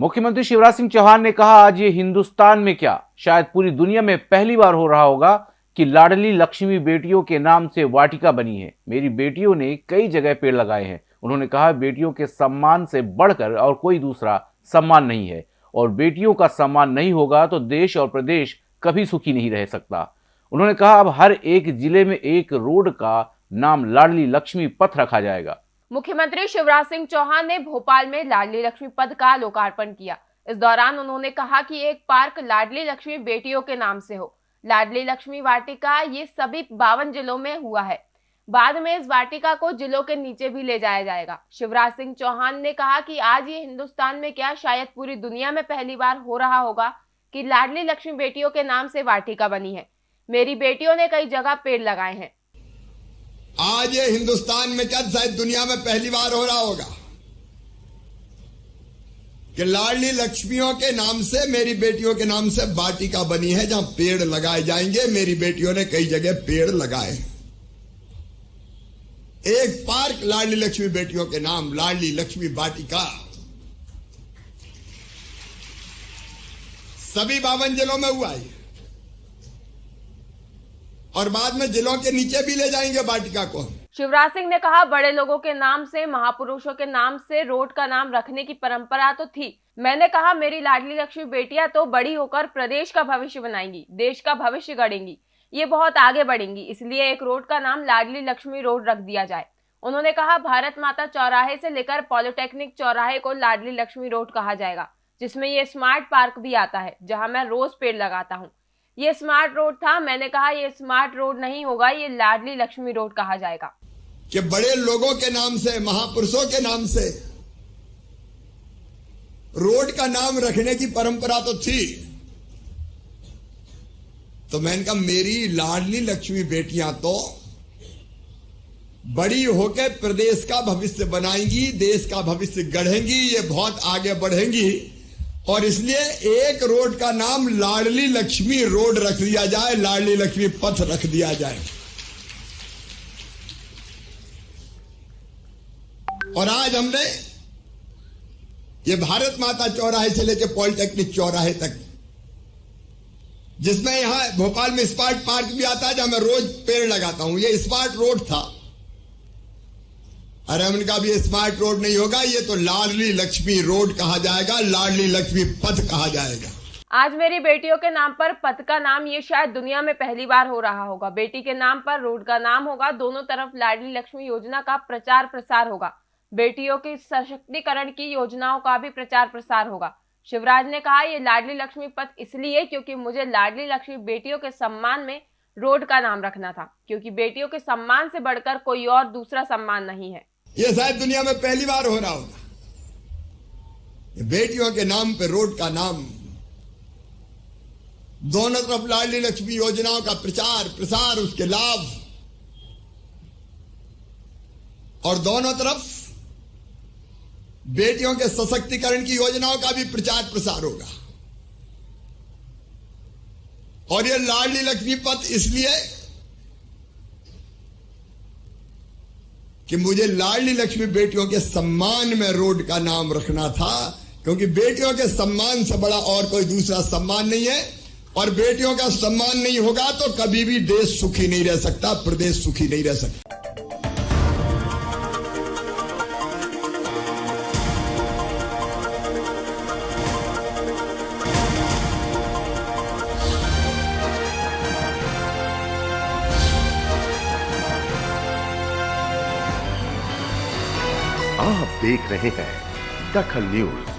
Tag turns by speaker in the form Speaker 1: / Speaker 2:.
Speaker 1: मुख्यमंत्री शिवराज सिंह चौहान ने कहा, आज ये हिंदुस्तान में क्या? शायद पूरी दुनिया में पहली बार हो रहा होगा कि लाडली लक्ष्मी बेटियों के नाम से वाटिका बनी है। मेरी बेटियों ने कई जगह पेड़ लगाए हैं। उन्होंने कहा, बेटियों के सम्मान से बढ़कर और कोई दूसरा सम्मान नहीं है। और बेटियों का सम्मान नहीं होगा तो देश और प्रदेश कभी सुखी नहीं रह सकता। उन्होंने कहा, अब हर एक ज़िले में एक रोड का नाम लाडली लक्ष्मी पथ रखा जाएगा।
Speaker 2: मुख्यमंत्री शिवराज सिंह चौहान ने भोपाल में लाडली लक्ष्मी पद का लोकार्पण किया। इस दौरान उन्होंने कहा कि एक पार्क लाडली लक्ष्मी बेटियों के नाम से हो। लाडली लक्ष्मी वाटिका ये सभी बावन जिलों में हुआ है। बाद में इस वाटिका को जिलों के नीचे भी ले जाया जाएगा। शिवराज सिंह चौहान ने कहा कि आज ये हिंदुस्तान में क्या शायद पूरी दुनिया में पहली बार हो रहा होगा कि लाडली लक्ष्मी बेटियों के नाम से वाटिका बनी है। मेरी बेटियों ने कई जगह पेड़ लगाए हैं।
Speaker 3: आज ये हिंदुस्तान में क्या शायद दुनिया में पहली बार हो रहा होगा कि लाडली लक्ष्मियों के नाम से मेरी बेटियों के नाम से वाटिका बनी है, जहाँ पेड़ लगाए जाएँगे। मेरी बेटियों ने कई जगह पेड़ लगाए एक पार्क लाडली लक्ष्मी बेटियों के नाम, लाडली लक्ष्मी वाटिका। सभी बावन जिलों में हुआ है और बाद में जिलों के नीचे भी ले जाएँगे वाटिका को
Speaker 2: शिवराज सिंह ने कहा, बड़े लोगों के नाम से, महापुरुषों के नाम से, रोड का नाम रखने की परंपरा तो थी। मैंने कहा, मेरी लाडली लक्ष्मी बेटियाँ तो बड़ी होकर प्रदेश का भविष्य बनाएँगी, देश का भविष्य गढ़ेंगी। ये बहुत आगे बढ़ेंगी, इसलिए एक रोड का नाम लाडली लक्ष्मी रोड रख दिया जाए। उन्होंने कहा, भारत माता चौराहे से लेकर पॉलिटेक्निक चौराहे को लाडली लक्ष्मी रोड कहा जाएगा, जिसमें ये स्मार्ट पार्क भी आता है, जहाँ मैं रोज पेड़ लगाता हूँ। ये स्मार्ट रोड था, मैंने कहा ये स्मार्ट रोड नहीं होगा, ये लाडली लक्ष्मी रोड कहा जाएगा।
Speaker 3: कि बड़े लोगों के नाम से, महापुरुषों के नाम से रोड का नाम रखने की परंपरा तो थी। तो मैंने कहा मेरी लाडली लक्ष्मी बेटियाँ तो बड़ी होकर प्रदेश का भविष्य बनाएँगी, देश का भविष्य गढ़ेंगी, ये बहुत आगे बढ़ेंगी। और इसलिए एक रोड का नाम लाडली लक्ष्मी रोड रख दिया जाए, लाडली लक्ष्मी पथ रख दिया जाए। और आज हमने ये भारत माता चौराहे से लेकर पॉलिटेक्निक चौराहे तक, जिसमें यहाँ भोपाल में स्मार्ट पार्क भी आता है, जहाँ मैं रोज पेड़ लगाता हूँ। ये स्मार्ट रोड था। अरे हमने कहा ये स्मार्ट रोड नहीं होगा, ये तो लाडली लक्ष्मी रोड कहा जाएगा, लाडली लक्ष्मी पथ कहा जाएगा।
Speaker 2: आज मेरी बेटियों के नाम पर पथ का नाम, ये शायद दुनिया में पहली बार हो रहा होगा। बेटी के नाम पर रोड का नाम होगा, दोनों तरफ़ लाडली लक्ष्मी योजना का प्रचार प्रसार होगा। बेटियों के सशक्तिकरण की योजनाओं का भी प्रचार प्रसार होगा। शिवराज ने कहा, ये लाडली लक्ष्मी पथ इसलिए क्योंकि मुझे लाडली लक्ष्मी बेटियों के सम्मान में रोड का नाम रखना था, क्योंकि बेटियों के सम्मान से बढ़कर कोई और दूसरा सम्मान नहीं है।
Speaker 3: ये शायद दुनिया में पहली बार हो रहा होगा। बेटियों के नाम पे रोड का नाम। दोनों तरफ़ लाडली लक्ष्मी योजनाओं का प्रचार, प्रसार, उसके लाभ। और दोनों तरफ़ बेटियों के सशक्तिकरण की योजनाओं का भी प्रचार, प्रसार होगा। और ये लाडली लक्ष्मी पथ इसलिए कि मुझे लाडली लक्ष्मी बेटियों के सम्मान में रोड का नाम रखना था, क्योंकि बेटियों के सम्मान से बड़ा और कोई दूसरा सम्मान नहीं है, और बेटियों का सम्मान नहीं होगा तो कभी भी देश सुखी नहीं रह सकता, प्रदेश सुखी नहीं रह सकता।
Speaker 4: आप देख रहे हैं दखल न्यूज़।